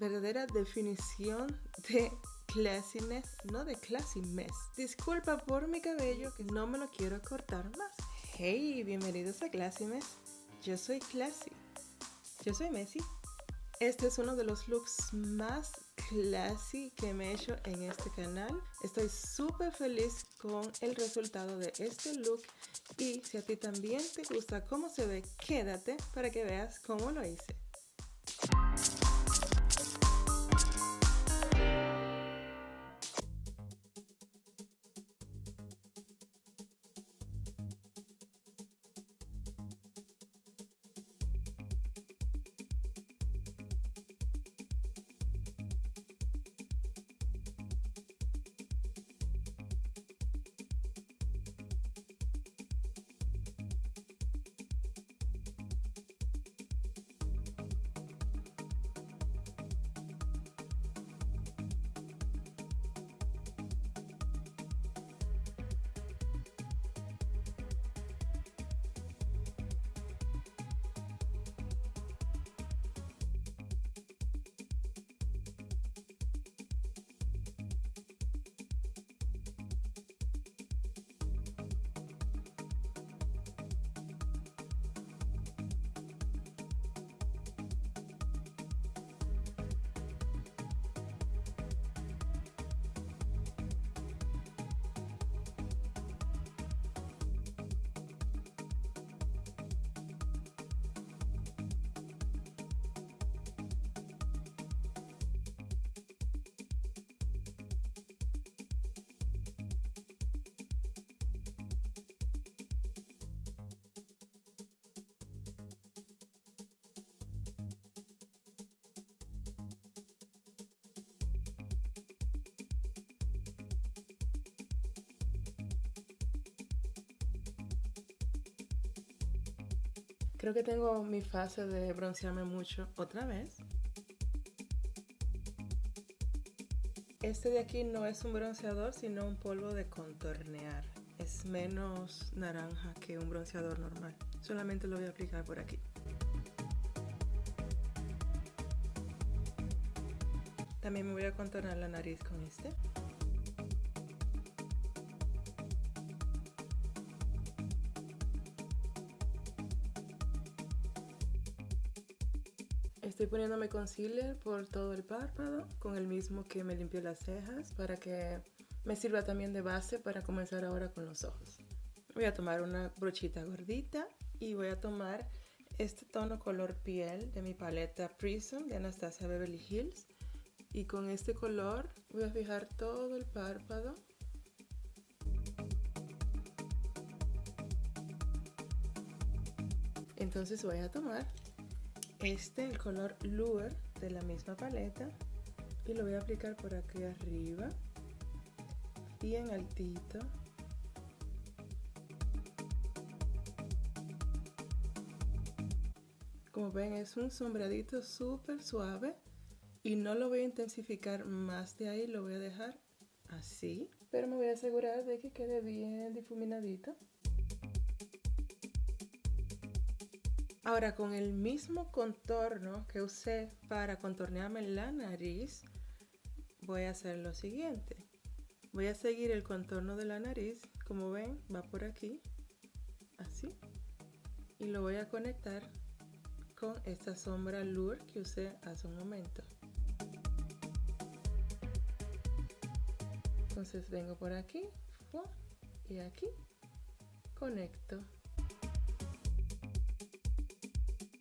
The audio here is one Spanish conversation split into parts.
verdadera definición de classiness, no de classy mess. Disculpa por mi cabello que no me lo quiero cortar más. Hey, bienvenidos a Classy Mess. Yo soy Classy. Yo soy Messi. Este es uno de los looks más classy que me he hecho en este canal. Estoy súper feliz con el resultado de este look y si a ti también te gusta cómo se ve, quédate para que veas cómo lo hice. Creo que tengo mi fase de broncearme mucho otra vez. Este de aquí no es un bronceador, sino un polvo de contornear. Es menos naranja que un bronceador normal. Solamente lo voy a aplicar por aquí. También me voy a contornar la nariz con este. Estoy poniéndome concealer por todo el párpado con el mismo que me limpió las cejas para que me sirva también de base para comenzar ahora con los ojos. Voy a tomar una brochita gordita y voy a tomar este tono color piel de mi paleta Prism de Anastasia Beverly Hills y con este color voy a fijar todo el párpado entonces voy a tomar este, el color Lure de la misma paleta y lo voy a aplicar por aquí arriba y en altito. Como ven es un sombradito súper suave y no lo voy a intensificar más de ahí lo voy a dejar así. Pero me voy a asegurar de que quede bien difuminadito Ahora con el mismo contorno que usé para contornearme la nariz, voy a hacer lo siguiente. Voy a seguir el contorno de la nariz, como ven, va por aquí, así. Y lo voy a conectar con esta sombra Lure que usé hace un momento. Entonces vengo por aquí y aquí conecto.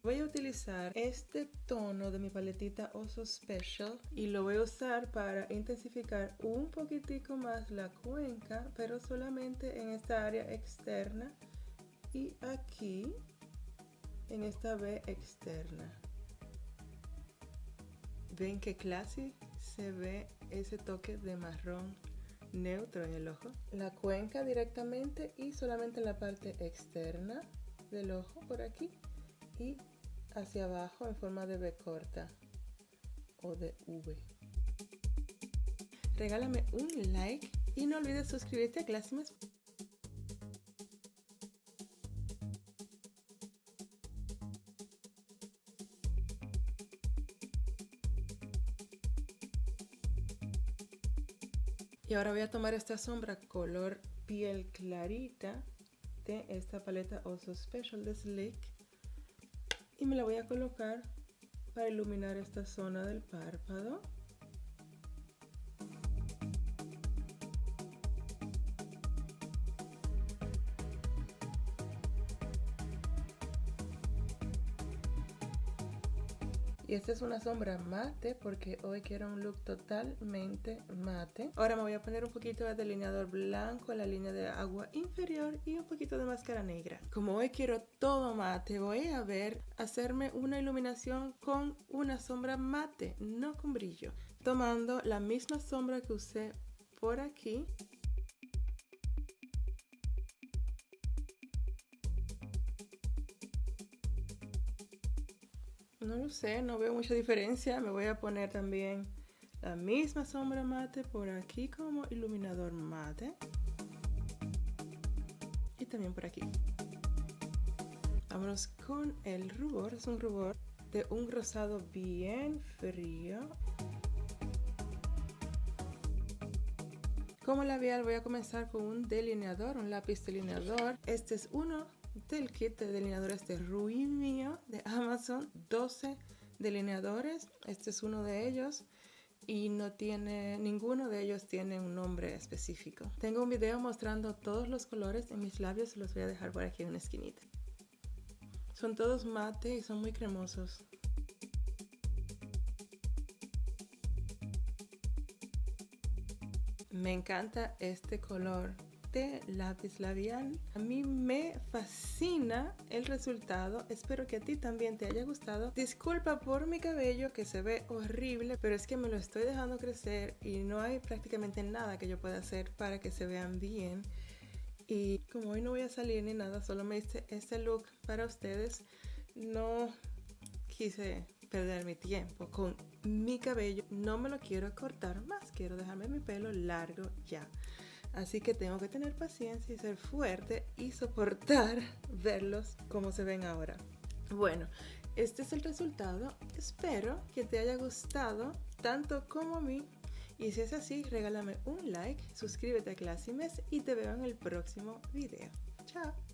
Voy a utilizar este tono de mi paletita Oso Special y lo voy a usar para intensificar un poquitico más la cuenca, pero solamente en esta área externa y aquí en esta B externa. ¿Ven qué clase se ve ese toque de marrón neutro en el ojo? La cuenca directamente y solamente en la parte externa del ojo por aquí y hacia abajo en forma de V corta o de V. Regálame un like y no olvides suscribirte a Classimes. Y ahora voy a tomar esta sombra color piel clarita de esta paleta Also Special de Slick y me la voy a colocar para iluminar esta zona del párpado. Y esta es una sombra mate porque hoy quiero un look totalmente mate. Ahora me voy a poner un poquito de delineador blanco en la línea de agua inferior y un poquito de máscara negra. Como hoy quiero todo mate, voy a ver hacerme una iluminación con una sombra mate, no con brillo. Tomando la misma sombra que usé por aquí No lo sé, no veo mucha diferencia. Me voy a poner también la misma sombra mate por aquí como iluminador mate. Y también por aquí. Vámonos con el rubor. Es un rubor de un rosado bien frío. Como labial voy a comenzar con un delineador, un lápiz delineador. Este es uno del kit de delineadores de Rui Mío de Amazon. 12 delineadores. Este es uno de ellos y no tiene, ninguno de ellos tiene un nombre específico. Tengo un video mostrando todos los colores en mis labios, los voy a dejar por aquí en una esquinita. Son todos mate y son muy cremosos. Me encanta este color de lápiz labial. A mí me fascina el resultado. Espero que a ti también te haya gustado. Disculpa por mi cabello que se ve horrible, pero es que me lo estoy dejando crecer y no hay prácticamente nada que yo pueda hacer para que se vean bien. Y como hoy no voy a salir ni nada, solo me hice este look para ustedes. No quise perder mi tiempo con mi cabello. No me lo quiero cortar más, quiero dejarme mi pelo largo ya. Así que tengo que tener paciencia y ser fuerte y soportar verlos como se ven ahora. Bueno, este es el resultado. Espero que te haya gustado tanto como a mí. Y si es así, regálame un like, suscríbete a Classimes y te veo en el próximo video. Chao.